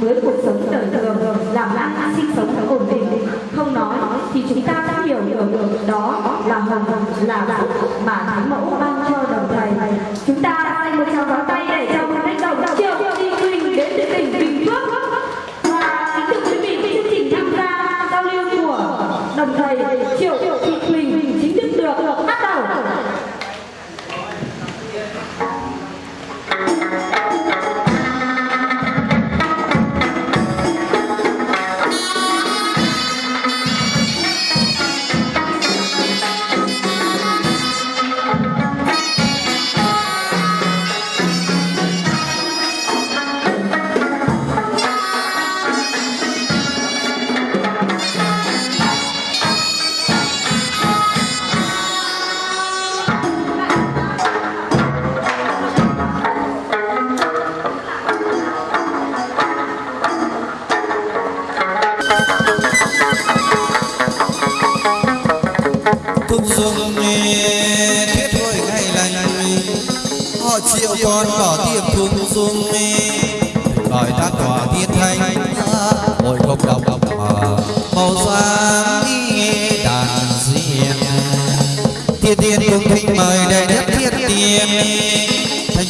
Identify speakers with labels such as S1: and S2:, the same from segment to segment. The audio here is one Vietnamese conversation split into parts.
S1: với cuộc sống đời thường, làm ăn sinh sống ổn định. Không nói thì chúng ta đã hiểu được đó là hồng là phúc mà thánh mẫu ban cho đồng thầy. Chúng ta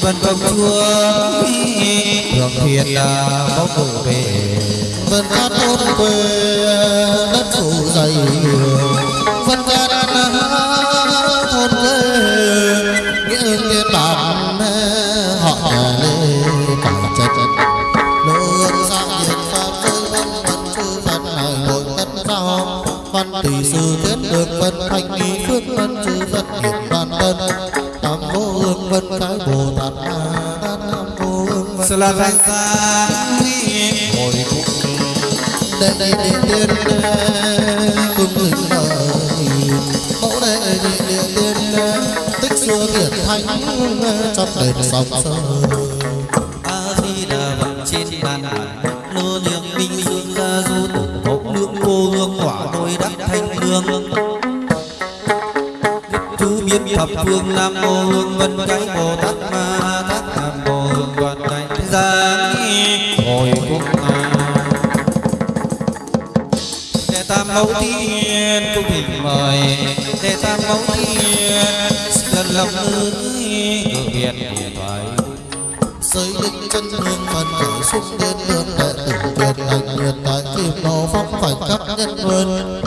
S2: thành công chúa thường thiên bóng đủ về
S3: vân cát thôn quê, đất phủ dày vân cát
S2: là la ra Hồi cũng
S3: đây đây đây tiên cung linh lời mẫu đây điện điện tiên tích xưa kiệt thanh trong đền sông sơn.
S2: A Di Đà Phật trên bàn đàn lô niệm minh dương gia du tổ hộ lượng cô hương quả đôi đắc thanh lương chú biết thập phương nam mô hương vân cái bồ lòng ơi ngự điện thoại
S3: giới định chân hương phần khởi xúc đến đường đệ tử truyền thành nguyệt tại kim nô phong phải cấp nhân vươn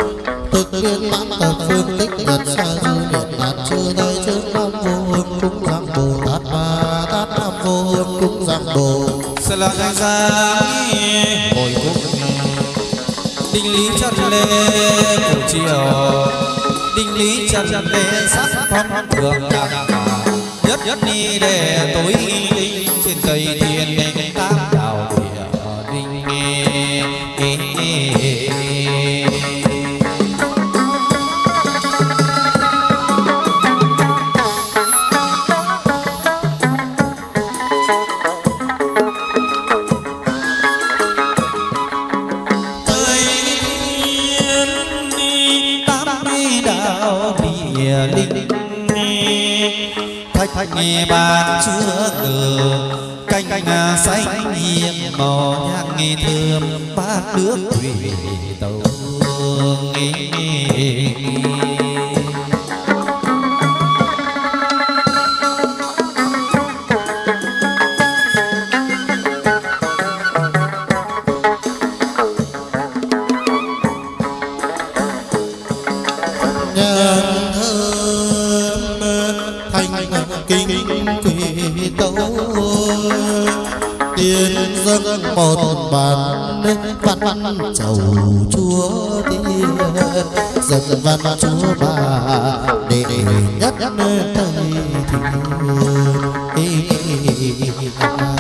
S3: thực viên mãn tập phương tích nhật xa du điện đạt chư nơi trước nam vô hương cúng giang bồ. Tát ma tát nam vô hương cúng giang bồ.
S2: Sẽ là thành ra hồi cung đinh lý chân lê cổ chiều đinh lý chân đề sắc phong thường đạt nhất nhất đi để tối trên cây thiên
S3: đề dân văn chúa bà để nhất thầy thiên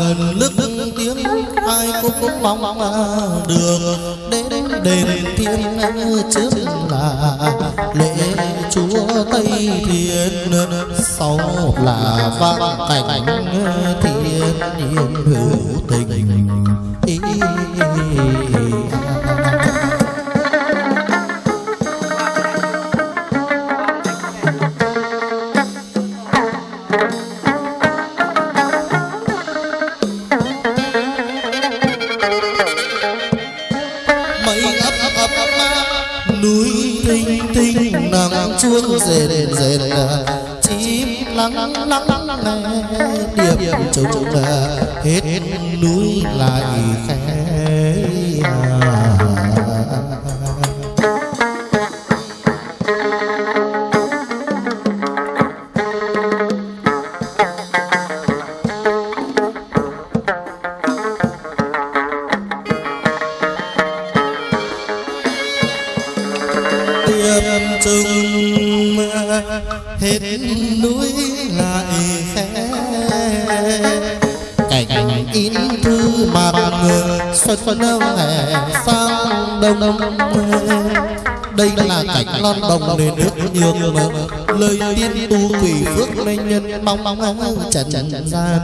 S3: gần
S2: nước
S3: tiếng, ai cũng mong được. Đến đền thiên trước là lễ chúa tây thiên. Sau là vang cảnh thiên nhiên hữu tình. Ý mơ lời tiên tu quỷ phước nên nhân mong mong mong trần trần gian,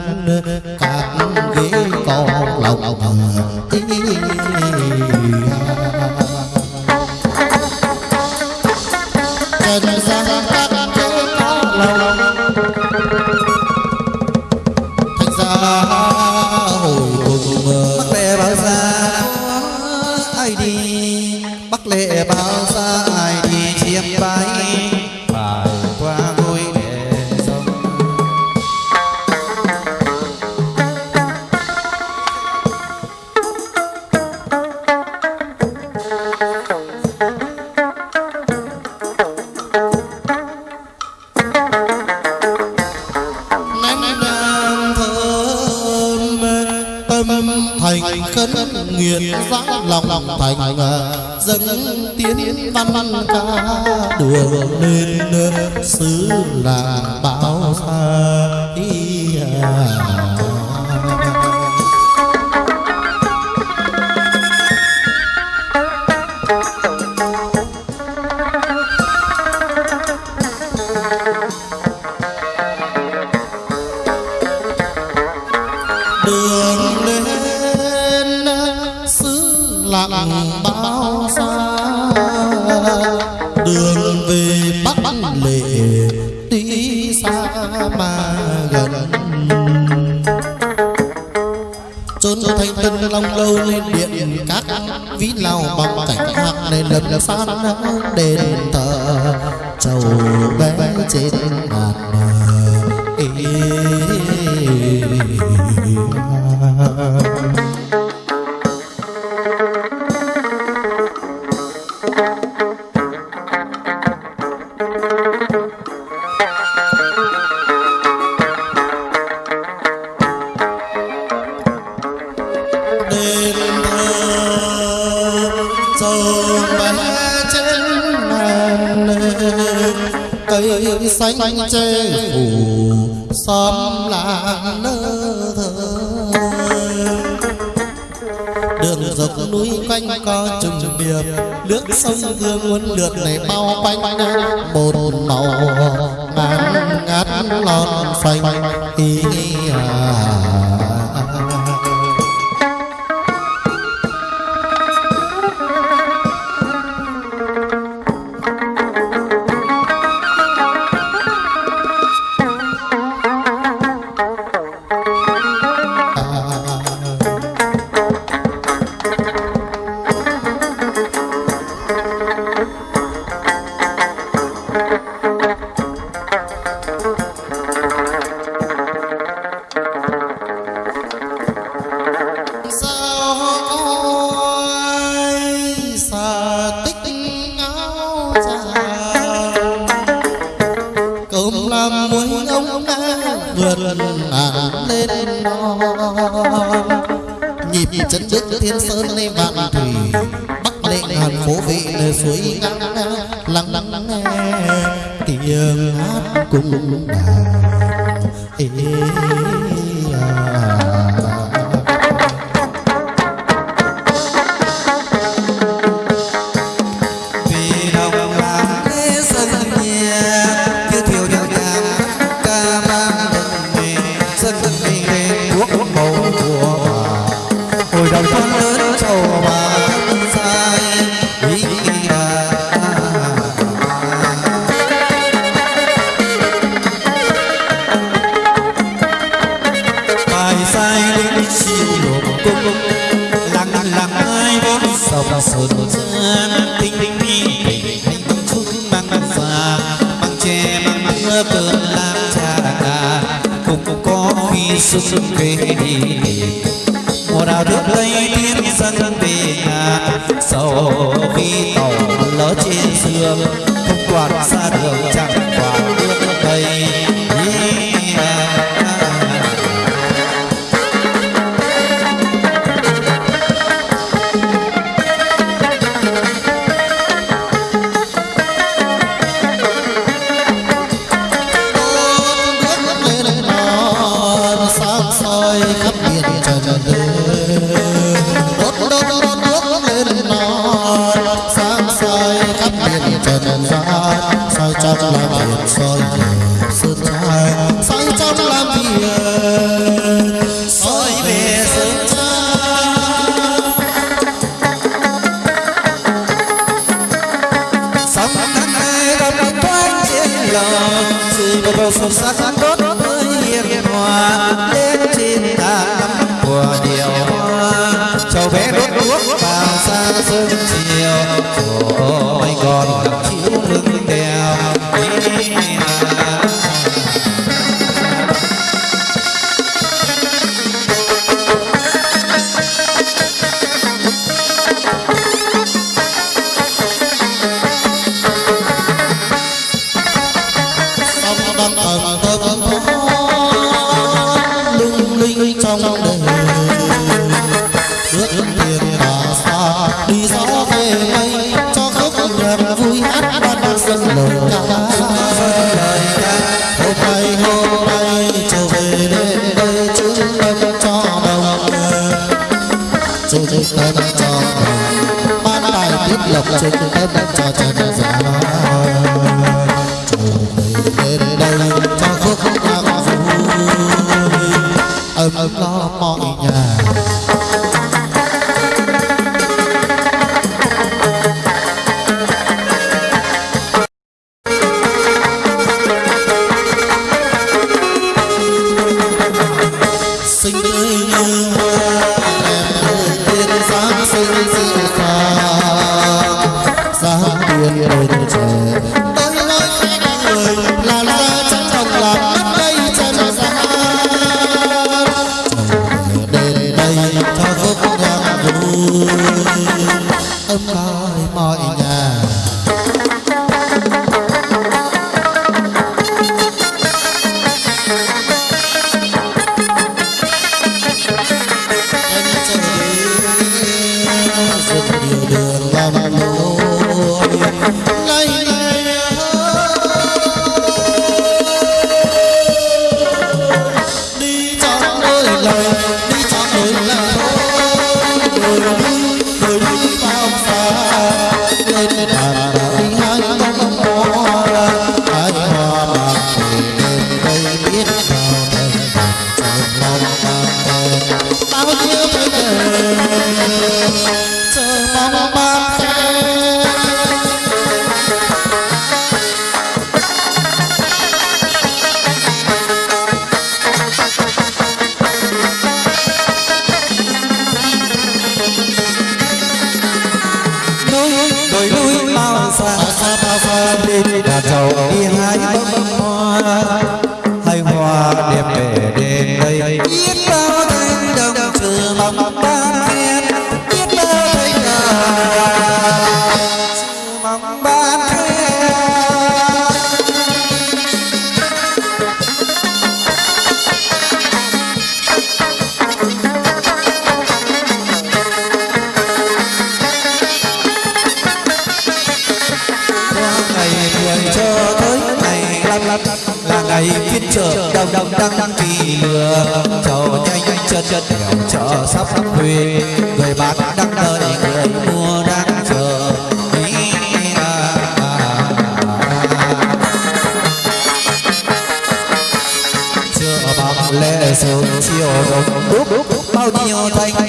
S3: các ghế có lòng ý đường về bắc lệ tuy xa mà gần. Chốn thanh tân long lâu lên điện các vĩ lao bằng cảnh hạc nên lập san đền thờ, chầu bé trên lượt này bao quanh một
S2: vì tổ lỡ trên sương
S3: chơi cùng các bạn trò trò Như.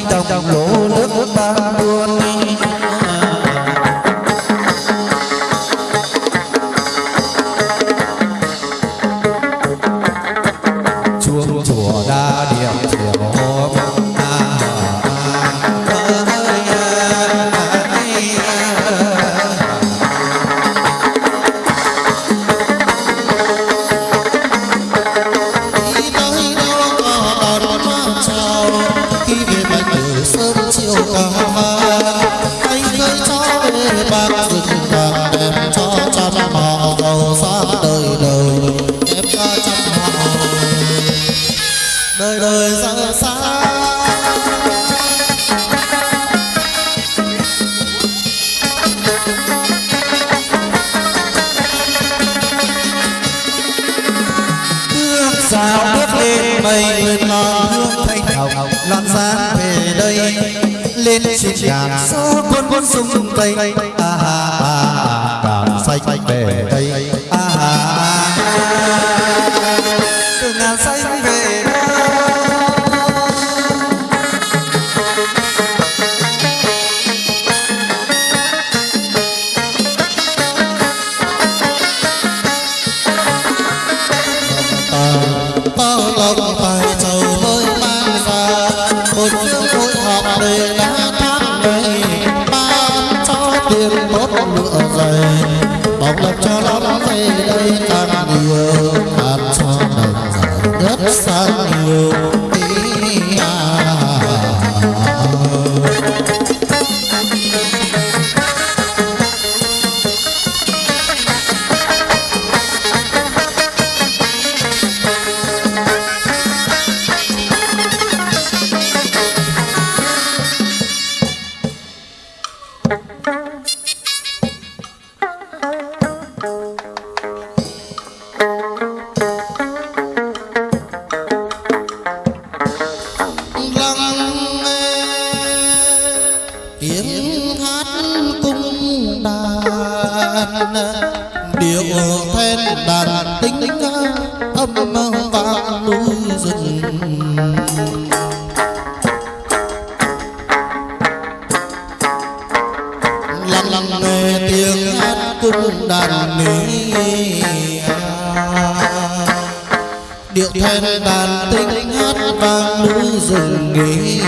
S3: nghĩ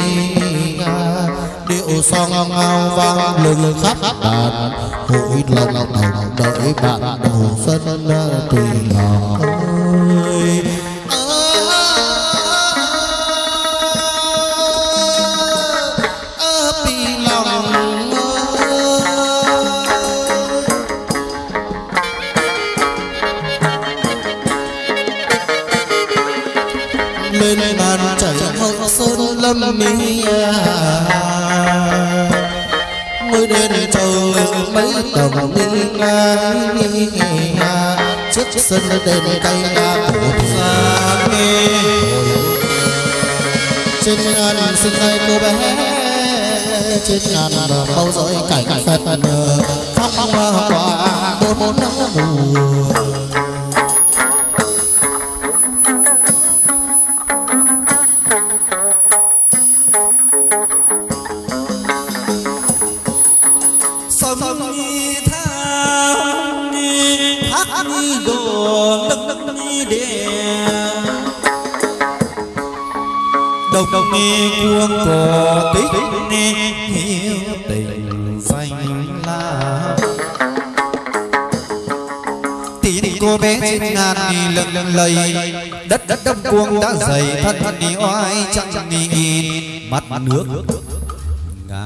S3: điệu song ngao vang lừng khắp đàn hội lòng đồng đợi bạn đầu xuân tùy ngọc tên cây đa một xa nghe trên ngàn sinh tay cô bé trên ngàn bao dõi cảnh phật phong hoa bốn bốn năm mùa
S2: ni cuông cò tích ni hiếu tình xanh la. Tín cô bé trên ngàn ni lần lầy, đất đất đông cuông đã dày, thân ni oai chẳng
S3: ni mặt
S2: nước ngã.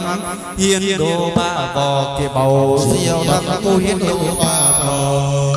S2: thăng hiên đô ba vò kỳ bầu siêu tăng cô hiên đồ ba vò.